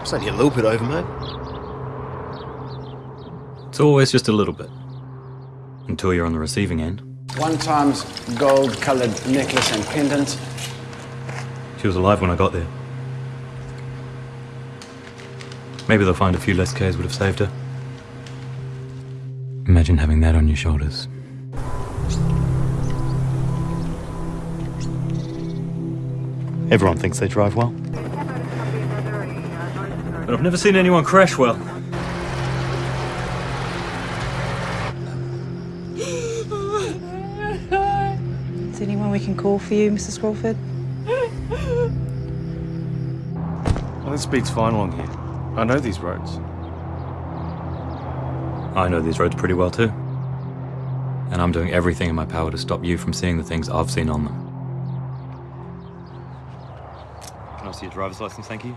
It's only a little bit over, mate. It's always just a little bit. Until you're on the receiving end. One times gold colored necklace and pendant. She was alive when I got there. Maybe they'll find a few less Ks would have saved her. Imagine having that on your shoulders. Everyone thinks they drive well. But I've never seen anyone crash well. Is there anyone we can call for you, Mrs. Crawford? Well, the speed's fine along here. I know these roads. I know these roads pretty well too. And I'm doing everything in my power to stop you from seeing the things I've seen on them. Can I see your driver's license, thank you?